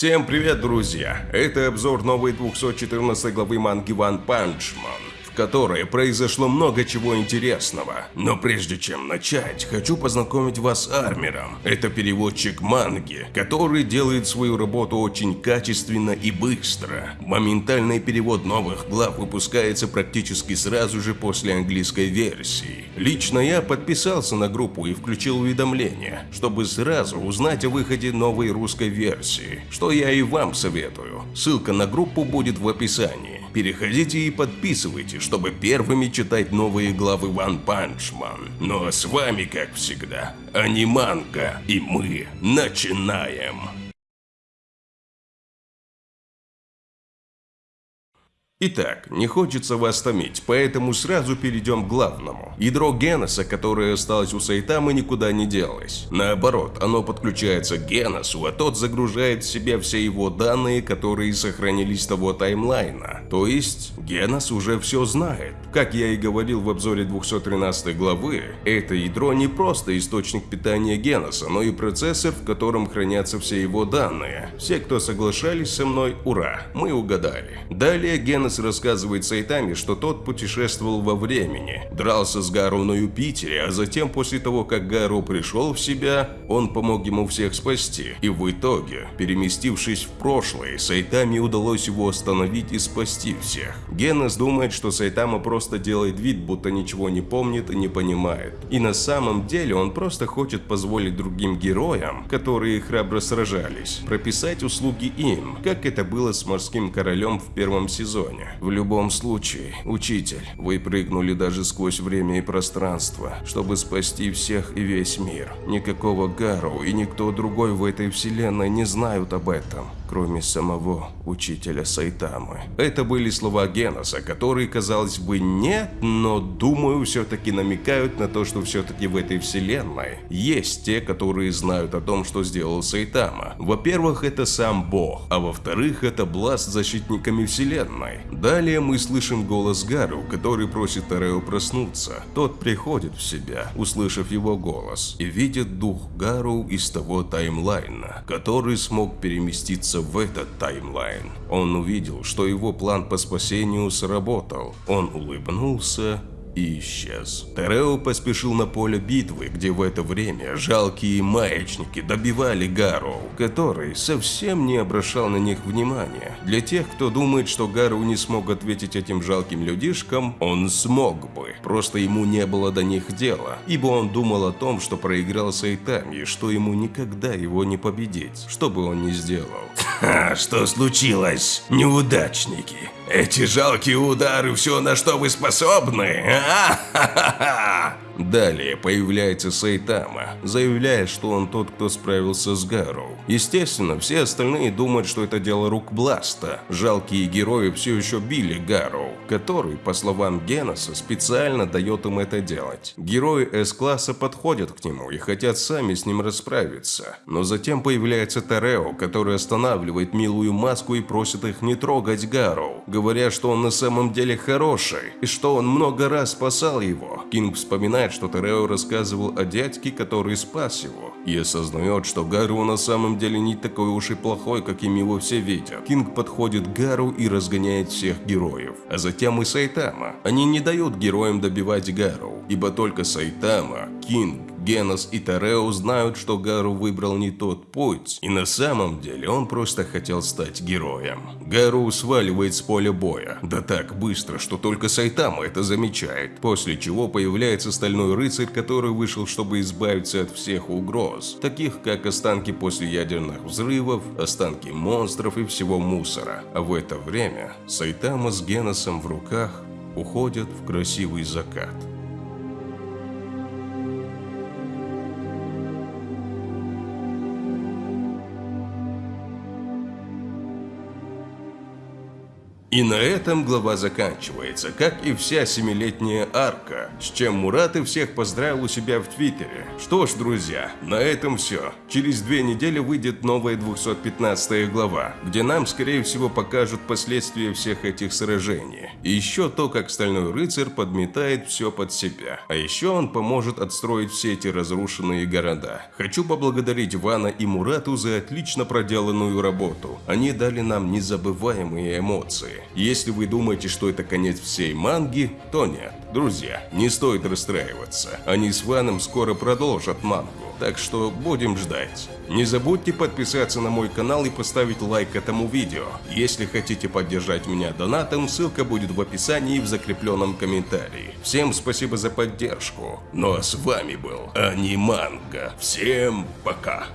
Всем привет, друзья! Это обзор новой 214 главы манги One Punch Man, в которой произошло много чего интересного. Но прежде чем начать, хочу познакомить вас с Армером. Это переводчик манги, который делает свою работу очень качественно и быстро. Моментальный перевод новых глав выпускается практически сразу же после английской версии. Лично я подписался на группу и включил уведомления, чтобы сразу узнать о выходе новой русской версии, что я и вам советую. Ссылка на группу будет в описании. Переходите и подписывайтесь, чтобы первыми читать новые главы One Punch Man. Ну а с вами, как всегда, Аниманга, и мы начинаем. Итак, не хочется вас томить, поэтому сразу перейдем к главному. Ядро Геноса, которое осталось у Сайтамы, никуда не делось. Наоборот, оно подключается к Геносу, а тот загружает в себя все его данные, которые сохранились того таймлайна. То есть, Генос уже все знает. Как я и говорил в обзоре 213 главы, это ядро не просто источник питания Геноса, но и процессор, в котором хранятся все его данные. Все, кто соглашались со мной, ура, мы угадали. Далее Генос рассказывает Сайтами, что тот путешествовал во времени, дрался с Гару на Юпитере, а затем после того, как Гару пришел в себя, он помог ему всех спасти. И в итоге, переместившись в прошлое, Сайтами удалось его остановить и спасти всех. Генос думает, что Сайтама просто делает вид, будто ничего не помнит и не понимает. И на самом деле он просто хочет позволить другим героям, которые храбро сражались, прописать услуги им, как это было с морским королем в первом сезоне. В любом случае, учитель, вы прыгнули даже сквозь время и пространство, чтобы спасти всех и весь мир. Никакого Гару и никто другой в этой вселенной не знают об этом кроме самого учителя Сайтамы. Это были слова Геноса, которые, казалось бы, нет, но, думаю, все-таки намекают на то, что все-таки в этой вселенной есть те, которые знают о том, что сделал Сайтама. Во-первых, это сам Бог, а во-вторых, это Бласт с защитниками вселенной. Далее мы слышим голос Гару, который просит Тарео проснуться. Тот приходит в себя, услышав его голос, и видит дух Гару из того таймлайна, который смог переместиться в этот таймлайн. Он увидел, что его план по спасению сработал. Он улыбнулся и исчез. Терео поспешил на поле битвы, где в это время жалкие маячники добивали Гарроу, который совсем не обращал на них внимания. Для тех, кто думает, что Гарроу не смог ответить этим жалким людишкам, он смог бы, просто ему не было до них дела, ибо он думал о том, что проиграл Сайтами, что ему никогда его не победить, что бы он ни сделал. Ха, что случилось, неудачники? Эти жалкие удары, все на что вы способны? А-ха-ха-ха! ハハハハ! Далее появляется Сайтама, заявляя, что он тот, кто справился с Гару. Естественно, все остальные думают, что это дело рук Бласта. Жалкие герои все еще били Гару, который, по словам Геноса, специально дает им это делать. Герои С-класса подходят к нему и хотят сами с ним расправиться. Но затем появляется Тарео, который останавливает милую маску и просит их не трогать Гару, говоря, что он на самом деле хороший и что он много раз спасал его. Кинг вспоминает, что Терео рассказывал о дядьке, который спас его, и осознает, что Гару на самом деле не такой уж и плохой, каким его все видят. Кинг подходит к Гару и разгоняет всех героев, а затем и Сайтама. Они не дают героям добивать Гару, ибо только Сайтама, Кинг, Генос и Тарео знают, что Гару выбрал не тот путь, и на самом деле он просто хотел стать героем. Гару сваливает с поля боя, да так быстро, что только Сайтама это замечает, после чего появляется Стальной Рыцарь, который вышел, чтобы избавиться от всех угроз, таких как останки после ядерных взрывов, останки монстров и всего мусора. А в это время Сайтама с Геносом в руках уходят в красивый закат. И на этом глава заканчивается, как и вся семилетняя арка, с чем Мурат и всех поздравил у себя в Твиттере. Что ж, друзья, на этом все. Через две недели выйдет новая 215 глава, где нам, скорее всего, покажут последствия всех этих сражений. И еще то, как Стальной Рыцарь подметает все под себя. А еще он поможет отстроить все эти разрушенные города. Хочу поблагодарить Вана и Мурату за отлично проделанную работу. Они дали нам незабываемые эмоции. Если вы думаете, что это конец всей манги, то нет. Друзья, не стоит расстраиваться. Они с Ваном скоро продолжат мангу. Так что будем ждать. Не забудьте подписаться на мой канал и поставить лайк этому видео. Если хотите поддержать меня донатом, ссылка будет в описании и в закрепленном комментарии. Всем спасибо за поддержку. Ну а с вами был Аниманга. Всем пока.